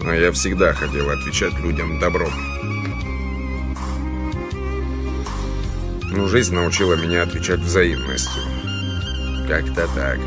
А я всегда хотел отвечать людям добром. Но жизнь научила меня отвечать взаимностью. Как-то так.